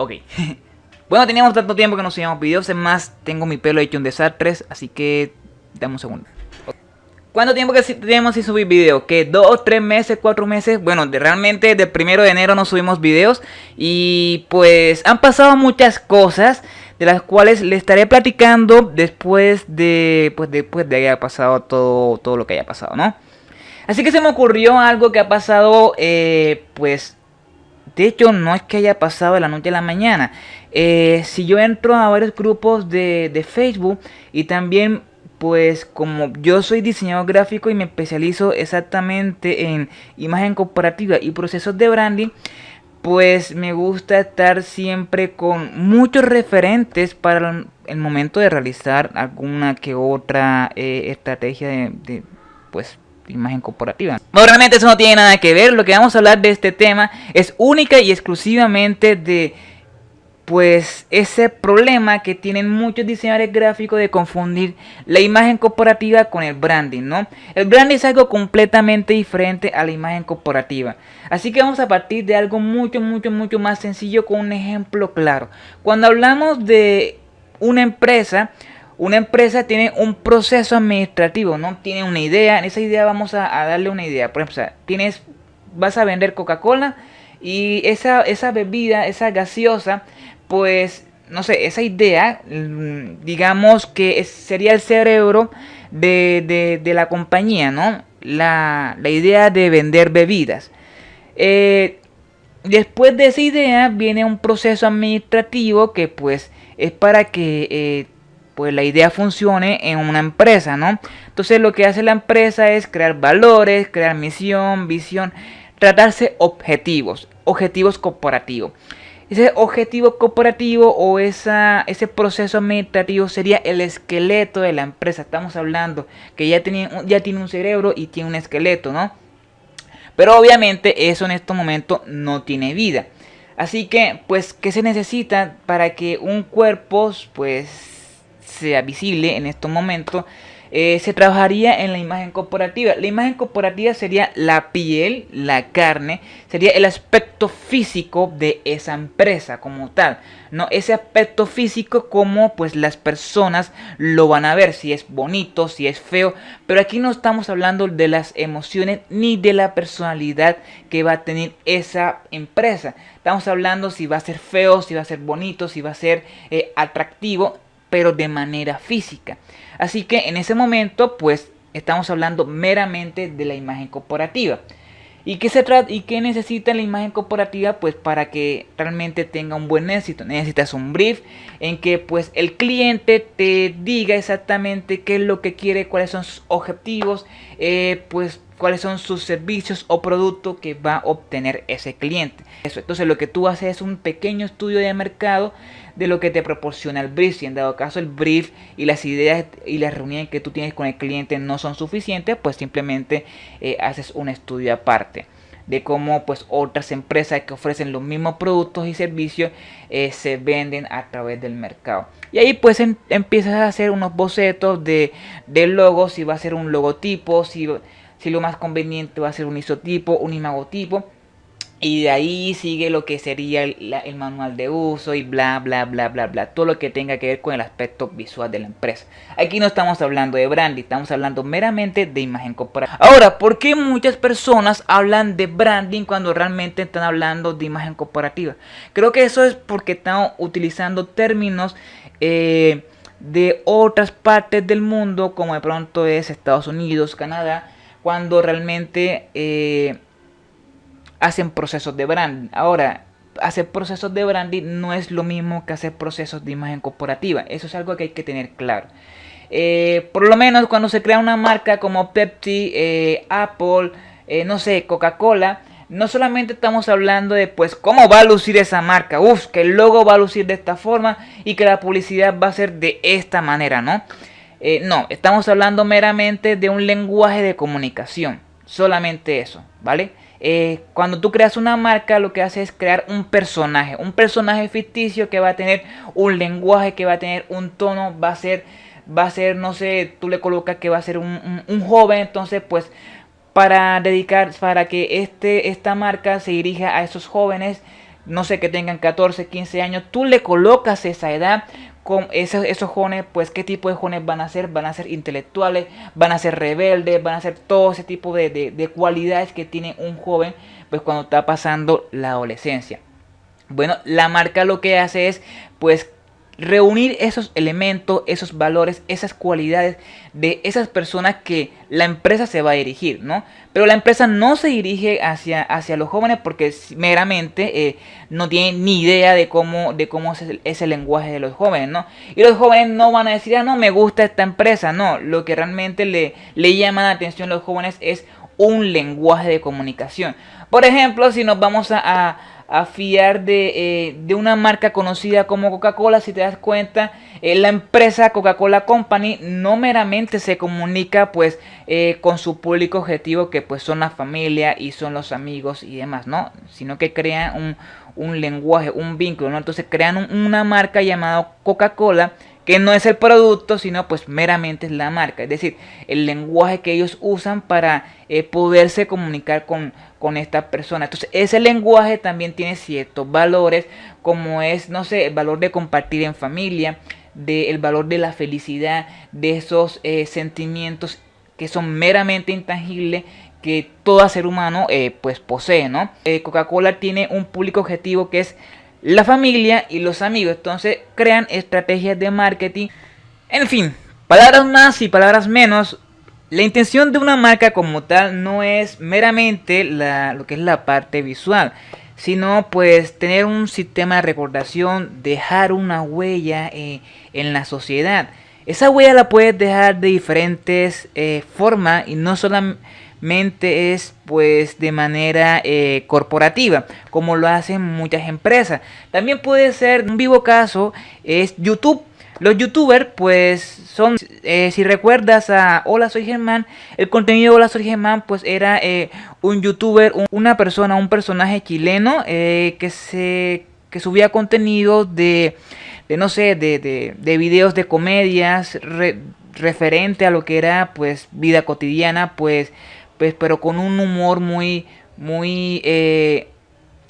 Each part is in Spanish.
Ok. bueno, teníamos tanto tiempo que no subíamos videos. Es más, tengo mi pelo hecho un desastre. Así que... Dame un segundo. ¿Cuánto tiempo que tenemos sin subir videos? ¿Que dos, tres meses, cuatro meses? Bueno, realmente desde el primero de enero no subimos videos. Y pues han pasado muchas cosas de las cuales le estaré platicando después de pues después de haya pasado todo, todo lo que haya pasado, ¿no? Así que se me ocurrió algo que ha pasado, eh, pues, de hecho no es que haya pasado de la noche a la mañana. Eh, si yo entro a varios grupos de, de Facebook y también pues como yo soy diseñador gráfico y me especializo exactamente en imagen comparativa y procesos de branding, pues me gusta estar siempre con muchos referentes para el momento de realizar alguna que otra eh, estrategia de, pues imagen corporativa. Bueno, realmente eso no tiene nada que ver, lo que vamos a hablar de este tema es única y exclusivamente de pues ese problema que tienen muchos diseñadores gráficos de confundir la imagen corporativa con el branding, ¿no? El branding es algo completamente diferente a la imagen corporativa. Así que vamos a partir de algo mucho, mucho, mucho más sencillo con un ejemplo claro. Cuando hablamos de una empresa, una empresa tiene un proceso administrativo, ¿no? Tiene una idea, en esa idea vamos a, darle una idea. Por ejemplo, tienes, vas a vender Coca-Cola y esa, esa bebida, esa gaseosa, pues, no sé, esa idea, mm, digamos que sería el cerebro de, la compañía, ¿no? La, idea de vender bebidas. Eh, después de esa idea viene un proceso administrativo que pues es para que eh, pues la idea funcione en una empresa, ¿no? Entonces lo que hace la empresa es crear valores, crear misión, visión, tratarse objetivos, objetivos corporativos. Ese objetivo corporativo o esa, ese proceso administrativo sería el esqueleto de la empresa. Estamos hablando que ya tiene, ya tiene un cerebro y tiene un esqueleto, ¿no? Pero obviamente eso en este momento no tiene vida. Así que, pues, ¿qué se necesita para que un cuerpo, pues, sea visible en estos momentos? Eh, se trabajaría en la imagen corporativa. La imagen corporativa sería la piel, la carne, sería el aspecto físico de esa empresa como tal. No, ese aspecto físico como pues las personas lo van a ver, si es bonito, si es feo, pero aquí no estamos hablando de las emociones ni de la personalidad que va a tener esa empresa. Estamos hablando si va a ser feo, si va a ser bonito, si va a ser eh, atractivo, pero de manera física. Así que en ese momento, pues estamos hablando meramente de la imagen corporativa. ¿Y qué, se trata, ¿Y qué necesita la imagen corporativa? Pues para que realmente tenga un buen éxito. Necesitas un brief en que pues el cliente te diga exactamente qué es lo que quiere, cuáles son sus objetivos, eh, pues cuáles son sus servicios o productos que va a obtener ese cliente. Eso, entonces lo que tú haces es un pequeño estudio de mercado de lo que te proporciona el brief. Si en dado caso el brief y las ideas y las reuniones que tú tienes con el cliente no son suficientes, pues simplemente eh, haces un estudio aparte de cómo pues otras empresas que ofrecen los mismos productos y servicios eh, se venden a través del mercado. Y ahí pues empiezas a hacer unos bocetos de, de logo, si va a ser un logotipo, si, si lo más conveniente va a ser un isotipo, un imagotipo y de ahí sigue lo que sería el, manual de uso y bla, bla, bla, bla, bla. Todo lo que tenga que ver con el aspecto visual de la empresa. Aquí no estamos hablando de branding, estamos hablando meramente de imagen corporativa. Ahora, ¿por qué muchas personas hablan de branding cuando realmente están hablando de imagen corporativa? Creo que eso es porque están utilizando términos eh, de otras partes del mundo, como de pronto es Estados Unidos, Canadá, cuando realmente... Eh, hacen procesos de branding. Ahora, hacer procesos de branding no es lo mismo que hacer procesos de imagen corporativa. Eso es algo que hay que tener claro. Eh, por lo menos cuando se crea una marca como Pepsi, eh, Apple, no sé, Coca-Cola, no solamente estamos hablando de pues cómo va a lucir esa marca, uff, que el logo va a lucir de esta forma y que la publicidad va a ser de esta manera, ¿no? No, estamos hablando meramente de un lenguaje de comunicación, solamente eso, ¿vale? Eh, cuando tú creas una marca lo que hace es crear un personaje, un personaje ficticio que va a tener un lenguaje, que va a tener un tono, va a ser, va a ser, no sé, tú le colocas que va a ser un, joven, entonces pues para dedicar, para que este, esta marca se dirija a esos jóvenes no sé, que tengan 14, 15 años, tú le colocas esa edad con esos, esos jóvenes, pues qué tipo de jóvenes van a ser, van a ser intelectuales, van a ser rebeldes, van a ser todo ese tipo de, de cualidades que tiene un joven, pues cuando está pasando la adolescencia. Bueno, la marca lo que hace es, pues reunir esos elementos, esos valores, esas cualidades de esas personas que la empresa se va a dirigir, ¿no? Pero la empresa no se dirige hacia, hacia los jóvenes porque meramente eh, no tiene ni idea de cómo, de cómo es el, lenguaje de los jóvenes, ¿no? Y los jóvenes no van a decir, ah, no, me gusta esta empresa, no. Lo que realmente le, le llama la atención a los jóvenes es un lenguaje de comunicación. Por ejemplo, si nos vamos a fiar eh, de, una marca conocida como Coca-Cola. Si te das cuenta, eh, la empresa Coca-Cola Company no meramente se comunica pues eh, con su público objetivo que pues son la familia y son los amigos y demás, ¿no? Sino que crean un, lenguaje, un vínculo, ¿no? Entonces crean una marca llamada Coca-Cola que no es el producto, sino pues meramente es la marca, es decir, el lenguaje que ellos usan para poderse comunicar con, con esta persona. Entonces, ese lenguaje también tiene ciertos valores, como es, no sé, el valor de compartir en familia, del valor de la felicidad, de esos eh, sentimientos que son meramente intangibles que todo ser humano eh, pues posee, ¿no? Eh, Coca-Cola tiene un público objetivo que es la familia y los amigos, entonces crean estrategias de marketing. En fin, palabras más y palabras menos, la intención de una marca como tal no es meramente lo que es la parte visual, sino pues tener un sistema de recordación, dejar una huella eh, en la sociedad. Esa huella la puedes dejar de diferentes eh, formas y no solamente es pues de manera eh, corporativa como lo hacen muchas empresas. También puede ser, un vivo caso es YouTube los youtubers, pues, son, eh, si recuerdas a Hola Soy Germán, el contenido de Hola Soy Germán, pues era un youtuber, una persona, un personaje chileno que se que subía contenido de, de no sé, de, de, de, videos de comedias referente a lo que era, pues, vida cotidiana, pues, pues, pero con un humor muy, muy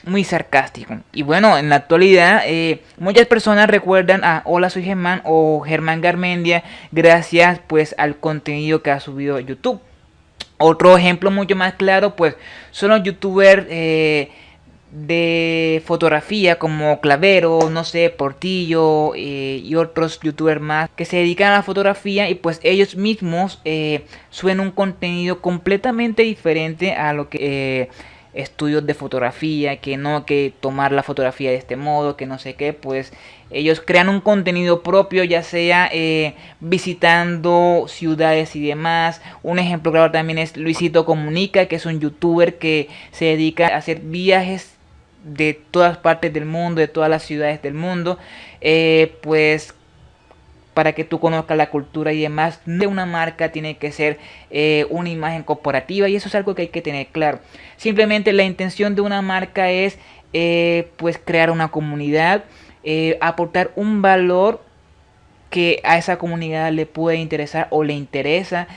muy sarcástico. Y bueno, en la actualidad eh, muchas personas recuerdan a Hola soy Germán o Germán Garmendia gracias pues al contenido que ha subido a YouTube. Otro ejemplo mucho más claro pues son los youtubers eh, de fotografía como Clavero, no sé, Portillo eh, y otros youtubers más que se dedican a la fotografía y pues ellos mismos suben un contenido completamente diferente a lo que estudios de fotografía, que no que tomar la fotografía de este modo, que no sé qué, pues ellos crean un contenido propio, ya sea eh, visitando ciudades y demás. Un ejemplo claro también es Luisito Comunica, que es un youtuber que se dedica a hacer viajes de todas partes del mundo, de todas las ciudades del mundo. Eh, pues para que tú conozcas la cultura y demás de una marca tiene que ser eh, una imagen corporativa y eso es algo que hay que tener claro. Simplemente la intención de una marca es eh, pues crear una comunidad, aportar un valor que a esa comunidad le puede interesar o le interesa.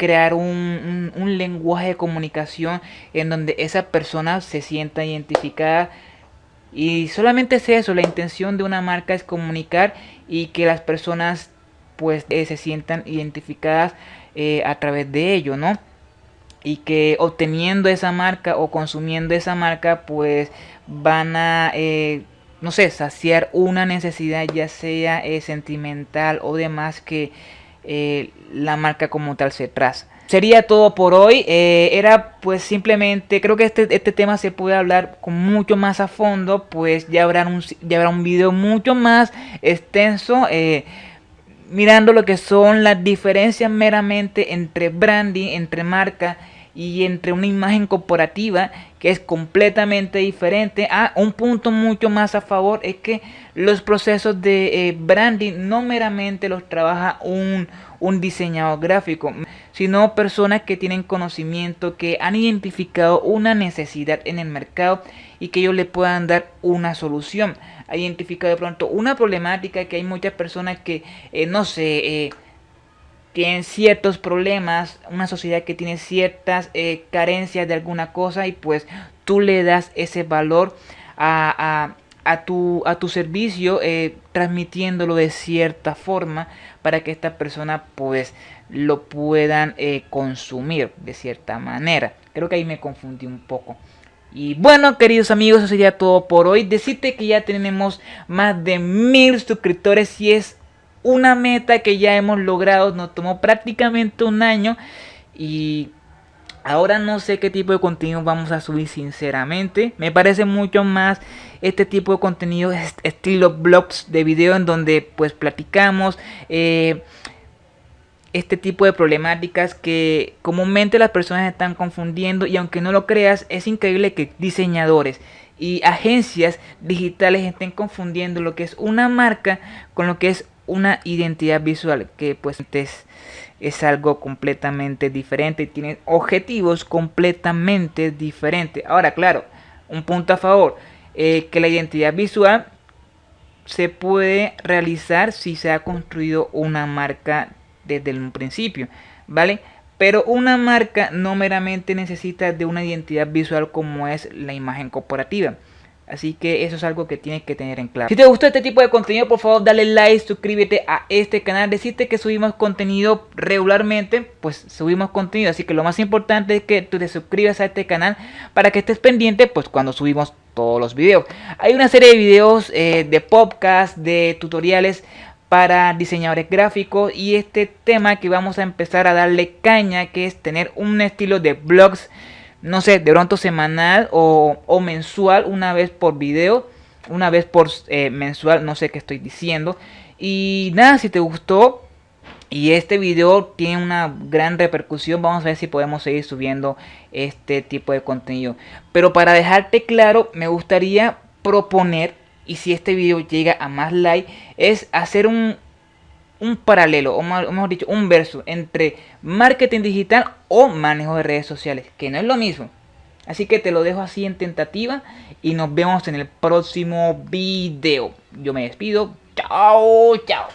Crear un, un lenguaje de comunicación en donde esa persona se sienta identificada y solamente es eso, la intención de una marca es comunicar y que las personas pues eh, se sientan identificadas eh, a través de ello, ¿no? Y que obteniendo esa marca o consumiendo esa marca pues van a, eh, no sé, saciar una necesidad ya sea sentimental o demás que la marca como tal se traza sería todo por hoy. Eh, era pues simplemente, creo que este, este tema se puede hablar con mucho más a fondo, pues ya habrá un, ya habrá un video mucho más extenso. Eh, mirando lo que son las diferencias meramente entre branding, entre marca y entre una imagen corporativa que es completamente diferente. Ah, un punto mucho más a favor es que los procesos de eh, branding no meramente los trabaja un, un diseñador gráfico, sino personas que tienen conocimiento, que han identificado una necesidad en el mercado y que ellos le puedan dar una solución. Ha identificado de pronto una problemática que hay muchas personas que, eh, no sé, eh, tienen ciertos problemas, una sociedad que tiene ciertas carencias de alguna cosa y pues tú le das ese valor a, tu, a tu servicio eh, transmitiéndolo de cierta forma para que esta persona pues lo puedan eh, consumir de cierta manera. Creo que ahí me confundí un poco. Y bueno, queridos amigos, eso sería todo por hoy. Decirte que ya tenemos más de mil suscriptores y es una meta que ya hemos logrado. Nos tomó prácticamente un año y ahora no sé qué tipo de contenido vamos a subir sinceramente. Me parece mucho más este tipo de contenido estilo blogs de video en donde pues platicamos. Eh, este tipo de problemáticas que comúnmente las personas están confundiendo y aunque no lo creas es increíble que diseñadores y agencias digitales estén confundiendo lo que es una marca con lo que es una identidad visual que pues es, es algo completamente diferente y tiene objetivos completamente diferentes ahora claro un punto a favor eh, que la identidad visual se puede realizar si se ha construido una marca desde un principio, ¿vale? Pero una marca no meramente necesita de una identidad visual como es la imagen corporativa. Así que eso es algo que tienes que tener en claro. Si te gustó este tipo de contenido, por favor dale like, suscríbete a este canal. Decirte que subimos contenido regularmente, pues subimos contenido. Así que lo más importante es que tú te suscribas a este canal para que estés pendiente pues cuando subimos todos los videos. Hay una serie de videos eh, de podcast, de tutoriales para diseñadores gráficos y este tema que vamos a empezar a darle caña que es tener un estilo de blogs no sé de pronto semanal o, mensual una vez por video una vez por eh, mensual no sé qué estoy diciendo. Y nada si te gustó y este video tiene una gran repercusión vamos a ver si podemos seguir subiendo este tipo de contenido. Pero para dejarte claro me gustaría proponer y si este video llega a más like es hacer un, un paralelo o mejor dicho un verso entre marketing digital o manejo de redes sociales que no es lo mismo. Así que te lo dejo así en tentativa y nos vemos en el próximo video. Yo me despido. Chao chao